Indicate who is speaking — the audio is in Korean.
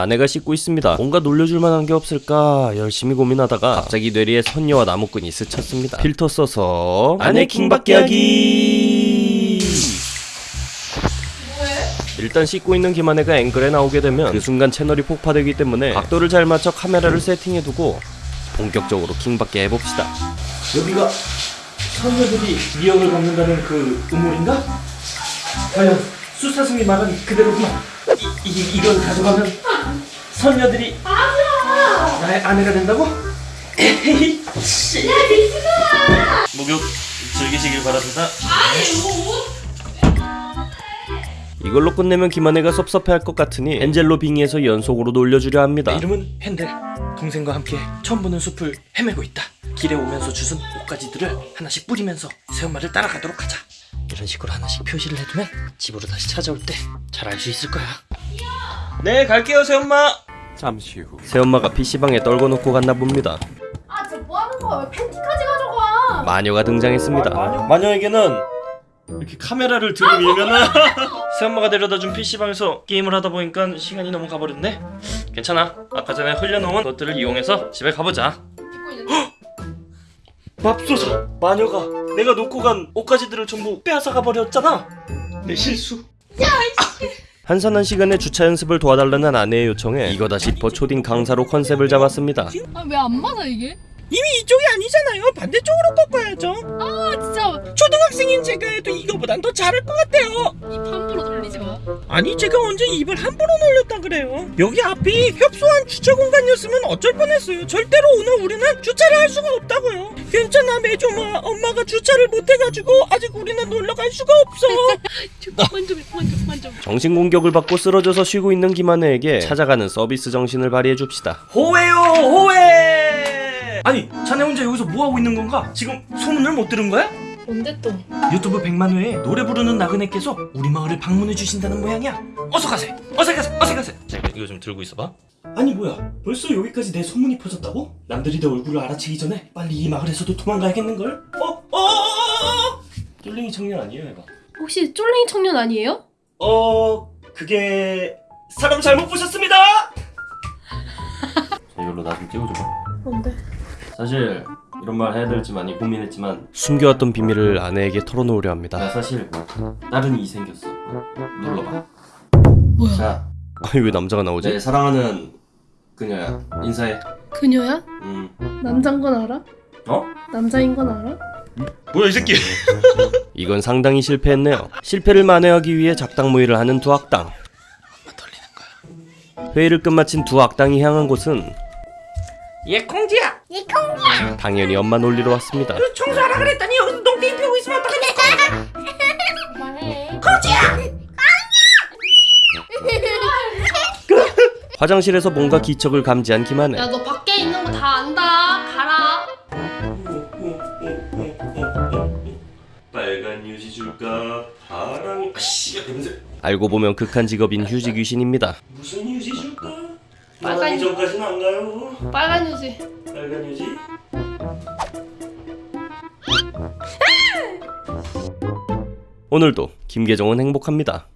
Speaker 1: 아내가 씻고 있습니다. 뭔가 놀려줄 만한 게 없을까 열심히 고민하다가 갑자기 뇌리에 선녀와 나무꾼이 스쳤습니다. 필터 써서 아내 킹받게 하기. 일단 씻고 있는 김아내가 앵글에 나오게 되면 그 순간 채널이 폭파되기 때문에 각도를 잘 맞춰 카메라를 세팅해두고 본격적으로 킹받게 해봅시다.
Speaker 2: 여기가 선녀들이 미역을 먹는다는 그 우물인가? 과연 수사승이 말한 그대로구만 이, 이, 이걸 가져가면 선녀들이 나의 아내가 된다고? 에헤이 씨. 목욕 즐기시길 바랍니다.
Speaker 1: 이걸로 끝내면 김아내가 섭섭해할 것 같으니 엔젤로 빙의해서 연속으로 놀려주려 합니다.
Speaker 2: 내 이름은 펜델 동생과 함께 처음 보는 숲을 헤매고 있다. 길에 오면서 주운 옷가지들을 하나씩 뿌리면서 새엄마를 따라가도록 하자. 이런 식으로 하나씩 표시를 해두면 집으로 다시 찾아올 때 잘 알 수 있을 거야 네 갈게요 새엄마.
Speaker 1: 새엄마가 PC방에 떨궈 놓고 갔나 봅니다.
Speaker 3: 아, 진짜 뭐 하는 거야? 왜 팬티까지 가져가?
Speaker 1: 마녀가 등장했습니다.
Speaker 2: 마녀에게는 이렇게 카메라를 들이밀면은 새엄마가 데려다 준 PC방에서 게임을 하다 보니까 시간이 너무 가버렸네. 괜찮아. 아까 전에 흘려놓은 것들을 이용해서 집에 가보자. 맙소사! 마녀가 내가 놓고 간 옷가지들을 전부 빼앗아 가 버렸잖아. 내 실수
Speaker 1: 한산한 시간에 주차 연습을 도와달라는 아내의 요청에 이거다 싶어 초딩 강사로 컨셉을 잡았습니다.
Speaker 3: 아, 왜 안 맞아 이게?
Speaker 4: 이미 이쪽이 아니잖아요. 반대쪽으로 꺾어야죠.
Speaker 3: 아, 진짜
Speaker 4: 초등학생인 제가 해도 이거보단 더 잘할 것 같아요.
Speaker 3: 돌리지 마.
Speaker 4: 아니 제가 언제 입을 함부로 놀렸다 그래요. 여기 앞이 협소한 주차 공간이었으면 어쩔 뻔했어요. 절대로 오늘 우리는 주차를 할 수가 없다고요. 괜찮아 매조마. 엄마가 주차를 못해가지고 아직 우리는 놀러 갈 수가 없어.
Speaker 3: 만져, 만져, 만져.
Speaker 1: 정신 공격을 받고 쓰러져서 쉬고 있는 김아내에게 찾아가는 서비스 정신을 발휘해 줍시다.
Speaker 2: 호해요 호해 아니 자네 혼자 여기서 뭐하고 있는 건가? 지금 소문을 못 들은 거야?
Speaker 3: 뭔데 또?
Speaker 2: 유튜브 100만 회에 노래 부르는 나그네께서 우리 마을을 방문해 주신다는 모양이야 어서 가세 어서 가세 어서 가세 자 이거 좀 들고 있어봐 아니 뭐야 벌써 여기까지 내 소문이 퍼졌다고? 남들이 내 얼굴을 알아채기 전에 빨리 이 마을에서도 도망가야겠는걸? 어? 어? 어? 어? 쫄랭이 청년 아니에요 얘가
Speaker 3: 혹시 쫄랭이 청년 아니에요?
Speaker 2: 어... 그게... 사람 잘못 보셨습니다! 자 이걸로 나 좀 찍어줘봐
Speaker 3: 뭔데?
Speaker 2: 사실 이런 말 해야 될지 많이 고민했지만
Speaker 1: 숨겨왔던 비밀을 아내에게 털어놓으려 합니다.
Speaker 2: 나 사실 다른 이 생겼어 눌러봐
Speaker 3: 뭐야?
Speaker 2: 자,
Speaker 1: 아니 왜 남자가 나오지?
Speaker 2: 내 사랑하는 그녀야 인사해
Speaker 3: 그녀야?
Speaker 2: 음.
Speaker 3: 남잔 건 알아?
Speaker 2: 어?
Speaker 3: 남자인 건 알아?
Speaker 2: 뭐야 이 새끼
Speaker 1: 이건 상당히 실패했네요. 실패를 만회하기 위해 작당무의를 하는 두 악당. 회의를 끝마친 두 악당이 향한 곳은
Speaker 4: 얘 콩지야.
Speaker 1: 당연히 엄마 놀리러 왔습니다.
Speaker 4: 청소하라 그랬더니 여기서 농땡이 피우고 있으면 어떡하겠어?
Speaker 3: 그만해.
Speaker 1: 화장실에서 뭔가 기척을 감지한 김하네.
Speaker 3: 야, 너 밖에 있는 거 다 안다. 가라.
Speaker 2: 빨간 유지 줄까 파랑 아씨 냄새
Speaker 1: 알고 보면 극한 직업인 휴지 귀신입니다.
Speaker 2: 무슨
Speaker 3: 빨간 유-
Speaker 2: 이전까지는 안 가요
Speaker 3: 빨간 유지.
Speaker 2: 빨간 유지
Speaker 1: 오늘도 김계정은 행복합니다.